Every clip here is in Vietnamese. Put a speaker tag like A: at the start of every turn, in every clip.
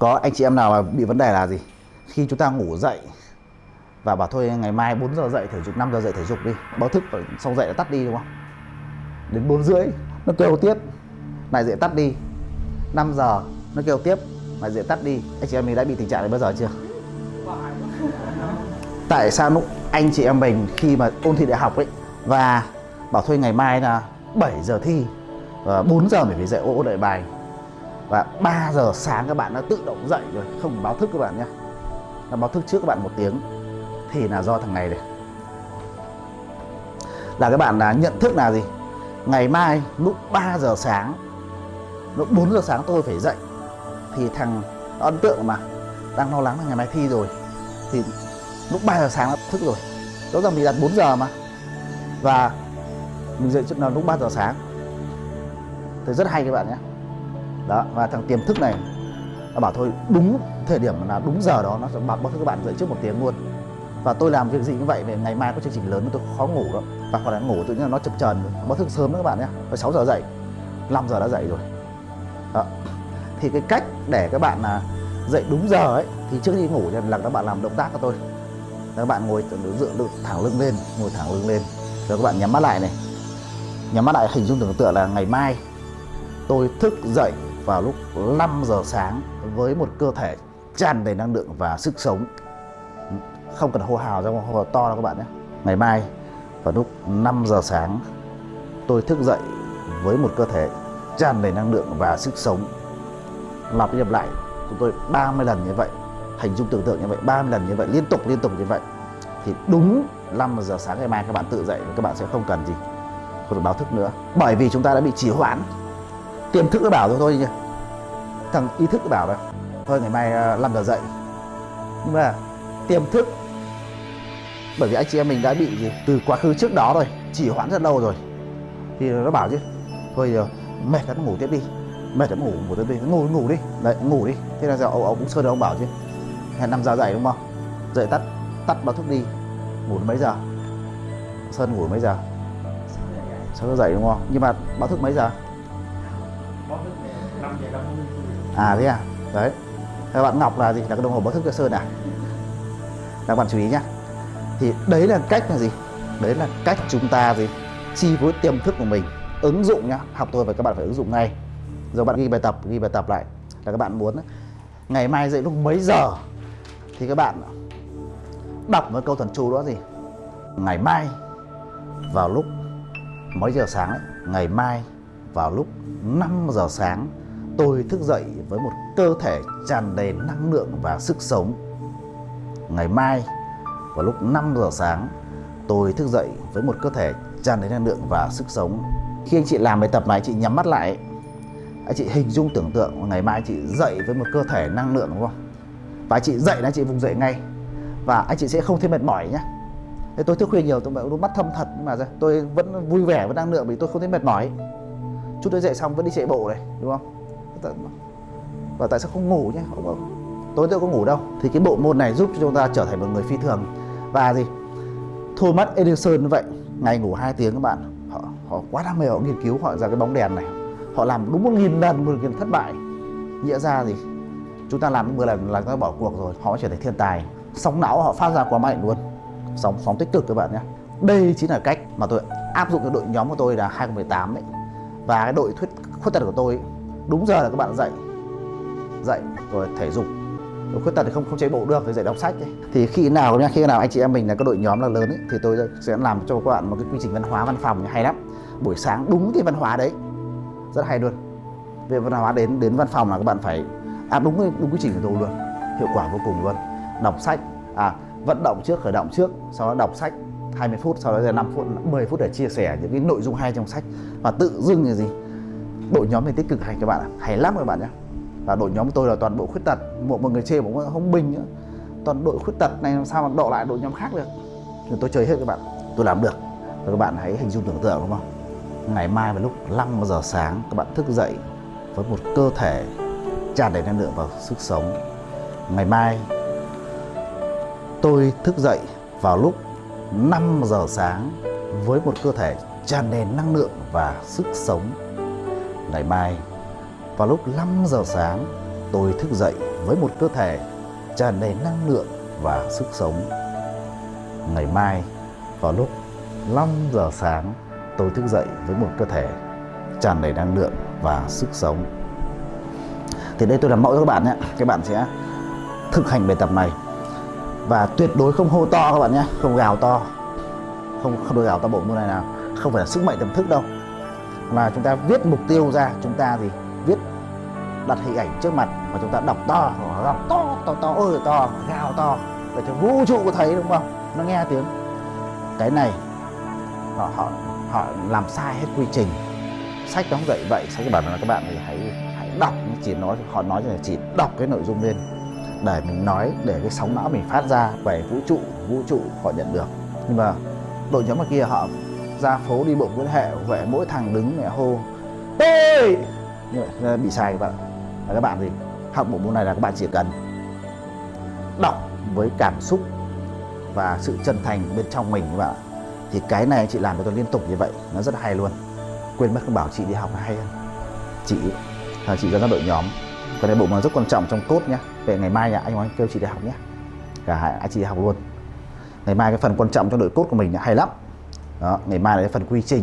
A: có, anh chị em nào mà bị vấn đề là gì? Khi chúng ta ngủ dậy, và bảo thôi ngày mai 4 giờ dậy thể dục 5 giờ dậy thể dục đi, báo thức xong dậy là tắt đi, đúng không? Đến 4 rưỡi, nó kêu tiếp lại dậy tắt đi. 5 giờ, nó kêu tiếp lại dậy tắt đi. Anh chị em mình đã bị tình trạng này bao giờ chưa? Tại sao lúc anh chị em mình khi mà ôn thi đại học ấy, và bảo thôi ngày mai là 7 giờ thi, và 4 giờ mình phải dậy ôn đợi bài và 3 giờ sáng các bạn đã tự động dậy rồi. Không báo thức các bạn nhé. Nó báo thức trước các bạn một tiếng. Thì là do thằng này này. Là các bạn là nhận thức là gì? Ngày mai lúc 3 giờ sáng, lúc 4 giờ sáng tôi phải dậy. Thì thằng ấn tượng mà. Đang lo lắng là ngày mai thi rồi. Thì lúc 3 giờ sáng nó thức rồi. Rõ ràng mình đặt 4 giờ mà. Và mình dậy trước là lúc 3 giờ sáng. Thì rất hay các bạn nhé đó, và thằng tiềm thức này, nó bảo thôi, đúng thời điểm là đúng giờ đó, nó sẽ báo thức các bạn dậy trước một tiếng luôn. Và tôi làm việc gì như vậy, về ngày mai có chương trình lớn tôi khó ngủ đó và còn là ngủ, tự nhiên nó chập chờn. Báo thức sớm đó các bạn nhé. Rồi 6 giờ dậy 5 giờ đã dậy rồi. Đó. thì cái cách để các bạn là dậy đúng giờ ấy, thì trước khi ngủ là các bạn làm động tác cho tôi. Các bạn ngồi dựa thẳng lưng lên, ngồi thẳng lưng lên. Rồi các bạn nhắm mắt lại này. Nhắm mắt lại hình dung tưởng tượng là ngày mai tôi thức dậy vào lúc 5 giờ sáng với một cơ thể tràn đầy năng lượng và sức sống. Không cần hô hào ra, hô hào to đâu các bạn nhé. Ngày mai, vào lúc 5 giờ sáng, tôi thức dậy với một cơ thể tràn đầy năng lượng và sức sống. Lặp đi lặp lại, chúng tôi 30 lần như vậy, hình dung tưởng tượng như vậy 30 lần như vậy, liên tục liên tục như vậy. Thì đúng 5 giờ sáng ngày mai các bạn tự dậy, các bạn sẽ không cần gì, không được báo thức nữa. Bởi vì chúng ta đã bị trì hoãn tiềm thức nó bảo rồi thôi nhỉ thằng ý thức nó bảo là thôi ngày mai à, 5 giờ dậy. Nhưng mà tiềm thức bởi vì anh chị em mình đã bị gì từ quá khứ trước đó rồi chỉ hoãn rất lâu rồi. Thì nó bảo chứ thôi giờ mệt lắm ngủ tiếp đi. Mệt lắm ngủ ngủ tiếp đi. Ngủ ngủ đi. Đấy ngủ đi. Thế là giờ ông, ông cũng sơn ông bảo chứ hẹn năm giờ dậy đúng không? Dậy tắt tắt báo thức đi. Ngủ mấy giờ? Sơn ngủ mấy giờ? Sáu giờ dậy đúng không? Nhưng mà báo thức mấy giờ? À thế à? Đấy. Các bạn ngọc là gì? Là cái đồng hồ báo thức cơ sơn à? Các bạn chú ý nhá. Thì đấy là cách là gì? Đấy là cách chúng ta gì? Chi phối tiềm thức của mình. Ứng dụng nhá. Học tôi và các bạn phải ứng dụng ngay. Rồi bạn ghi bài tập ghi bài tập lại. Là các bạn muốn ngày mai dậy lúc mấy giờ? Thì các bạn đọc một câu thần chú đó gì? Ngày mai vào lúc mấy giờ sáng ấy, ngày mai vào lúc 5 giờ sáng tôi thức dậy với một cơ thể tràn đầy năng lượng và sức sống. Ngày mai, vào lúc 5 giờ sáng, tôi thức dậy với một cơ thể tràn đầy năng lượng và sức sống. Khi anh chị làm bài tập này chị nhắm mắt lại, anh chị hình dung tưởng tượng ngày mai chị dậy với một cơ thể năng lượng, đúng không? Và chị dậy là chị vùng dậy ngay. Và anh chị sẽ không thấy mệt mỏi nhé Thế tôi thức khuya nhiều, tôi đôi mắt thâm thật, nhưng mà tôi vẫn vui vẻ với năng lượng vì tôi không thấy mệt mỏi. Chút tôi dậy xong vẫn đi chạy bộ này, đúng không? Và tại sao không ngủ nhé? Tối tôi có ngủ đâu thì cái bộ môn này giúp cho chúng ta trở thành một người phi thường. Và gì? Thomas Edison như vậy ngày ngủ 2 tiếng các bạn. Họ, họ quá đam mê họ nghiên cứu họ ra cái bóng đèn này. Họ làm đúng một nghìn lần một nghìn thất bại. Nghĩa ra gì? Chúng ta làm 10 lần là chúng ta bỏ cuộc rồi họ trở thành thiên tài. Sóng não họ phát ra quá mạnh luôn. Sóng sóng tích cực các bạn nhé. Đây chính là cách mà tôi áp dụng cho đội nhóm của tôi là 2018 ấy và cái đội thuyết khuyết tật của tôi đúng giờ là các bạn dậy dậy rồi thể dục. Người khuyết tật thì không không chạy bộ được thì dậy đọc sách ấy. thì khi nào nha khi nào anh chị em mình là cái đội nhóm là lớn ấy, thì tôi sẽ làm cho các bạn một cái quy trình văn hóa văn phòng hay lắm. Buổi sáng đúng cái văn hóa đấy. Rất hay luôn. Về văn hóa đến đến văn phòng là các bạn phải áp đúng đúng quy trình của tôi luôn. Hiệu quả vô cùng luôn. Đọc sách à vận động trước khởi động trước sau đó đọc sách 20 phút sau đó là 5 phút 10 phút để chia sẻ những cái nội dung hay trong sách. Và tự dưng là gì? Đội nhóm này tích cực hành các bạn ạ? Hay lắm các bạn nhé và đội nhóm của tôi là toàn bộ khuyết tật. Một một người chê cũng không bình nữa toàn đội khuyết tật này làm sao mà độ lại đội nhóm khác được? Thì tôi chơi hết các bạn. Tôi làm được. Và các bạn hãy hình dung tưởng tượng đúng không? Ngày mai vào lúc 5 giờ sáng, các bạn thức dậy với một cơ thể tràn đầy năng lượng và sức sống. Ngày mai, tôi thức dậy vào lúc 5 giờ sáng với một cơ thể tràn đầy năng lượng và sức sống ngày mai vào lúc 5 giờ sáng tôi thức dậy với một cơ thể tràn đầy năng lượng và sức sống. Ngày mai vào lúc 5 giờ sáng tôi thức dậy với một cơ thể tràn đầy năng lượng và sức sống. Thì đây tôi làm mẫu cho các bạn nhé. Các bạn sẽ thực hành bài tập này và tuyệt đối không hô to các bạn nhé, không gào to, không không được gào to bộ môn này nào, không phải là sức mạnh tâm thức đâu, mà chúng ta viết mục tiêu ra, chúng ta gì? Viết đặt hình ảnh trước mặt và chúng ta đọc to, đọc to, to, to, ơi to, gào to. Để cho vũ trụ có thấy đúng không? Nó nghe tiếng. Cái này họ họ họ làm sai hết quy trình. Sách nó không dạy vậy. Sách bảo là các bạn thì hãy hãy đọc. Chỉ nói họ nói là chỉ đọc cái nội dung lên để mình nói để cái sóng não mình phát ra về vũ trụ vũ trụ họ nhận được. Nhưng mà đội nhóm ở kia họ ra phố đi bộ Nguyễn hệ huệ mỗi thằng đứng mẹ hô, tôi! Như vậy ờ, bị sai các bạn và các bạn thì học bộ môn này là các bạn chỉ cần đọc với cảm xúc và sự chân thành bên trong mình các bạn thì cái này chị làm cho tôi liên tục như vậy, nó rất hay luôn. Quên mất không bảo chị đi học hay hơn. Chị là chị dẫn ra đội nhóm. Cái này bộ môn rất quan trọng trong cốt nhé về ngày mai nhà anh anh kêu chị đi học nhé cả hai anh chị đi học luôn. Ngày mai cái phần quan trọng trong đội cốt của mình là hay lắm đó ngày mai là phần quy trình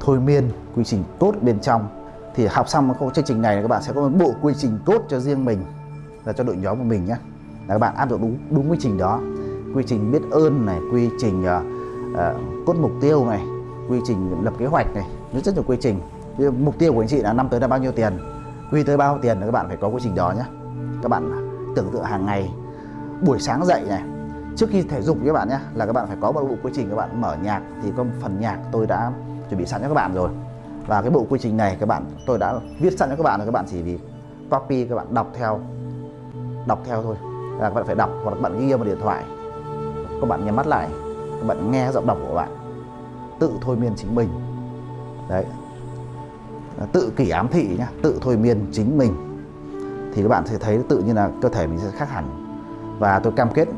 A: thôi miên quy trình tốt bên trong. Thì học xong cái chương trình này các bạn sẽ có một bộ quy trình tốt cho riêng mình là cho đội nhóm của mình nhé là các bạn áp dụng đúng đúng quy trình đó. Quy trình biết ơn này quy trình uh, uh, cốt mục tiêu này quy trình lập kế hoạch này. Nó rất nhiều quy trình. Mục tiêu của anh chị là năm tới là bao nhiêu tiền? Quy tới bao nhiêu tiền là các bạn phải có quy trình đó nhé các bạn tưởng tượng hàng ngày buổi sáng dậy này trước khi thể dục các bạn nhé là các bạn phải có một bộ quy trình các bạn mở nhạc thì có phần nhạc tôi đã chuẩn bị sẵn cho các bạn rồi và cái bộ quy trình này các bạn tôi đã viết sẵn cho các bạn rồi các bạn chỉ vì copy các bạn đọc theo đọc theo thôi là các bạn phải đọc hoặc là các bạn ghi vào điện thoại các bạn nhắm mắt lại các bạn nghe giọng đọc của bạn tự thôi miên chính mình đấy tự kỷ ám thị nhá tự thôi miên chính mình thì các bạn sẽ thấy tự nhiên là cơ thể mình sẽ khác hẳn và tôi cam kết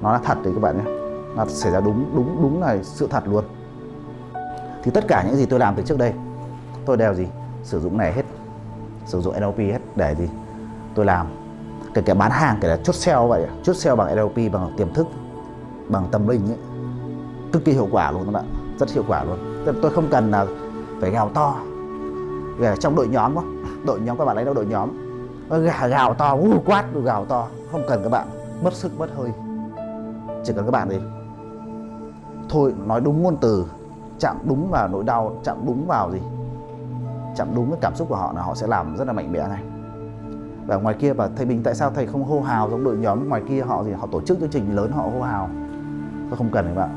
A: nó là thật đấy các bạn nhé. Nó xảy ra đúng đúng đúng là sự thật luôn. Thì tất cả những gì tôi làm từ trước đây tôi đều gì? Sử dụng này hết. Sử dụng NLP hết. Để gì? Tôi làm. Kể cả bán hàng kể cả chốt sale vậy chốt sale bằng NLP bằng tiềm thức bằng tâm linh ấy. Cực kỳ hiệu quả luôn các bạn rất hiệu quả luôn. Tôi không cần là phải gào to. Về trong đội nhóm đó, đội nhóm các bạn lấy đâu đội nhóm. Gà gào to uh, quát gào to. Không cần các bạn. Mất sức mất hơi chỉ cần các bạn gì thôi, nói đúng ngôn từ, chạm đúng vào nỗi đau, chạm đúng vào gì? Chạm đúng cái cảm xúc của họ là họ sẽ làm rất là mạnh mẽ này. Và ngoài kia, và thầy Bình tại sao thầy không hô hào giống đội nhóm ngoài kia, họ gì? Họ tổ chức chương trình lớn, họ hô hào. Tôi không cần các bạn.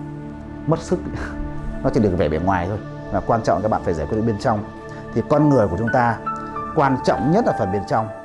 A: Mất sức. Nó chỉ được vẻ bề ngoài thôi. Và quan trọng các bạn phải giải quyết bên trong. Thì con người của chúng ta, quan trọng nhất là phần bên trong.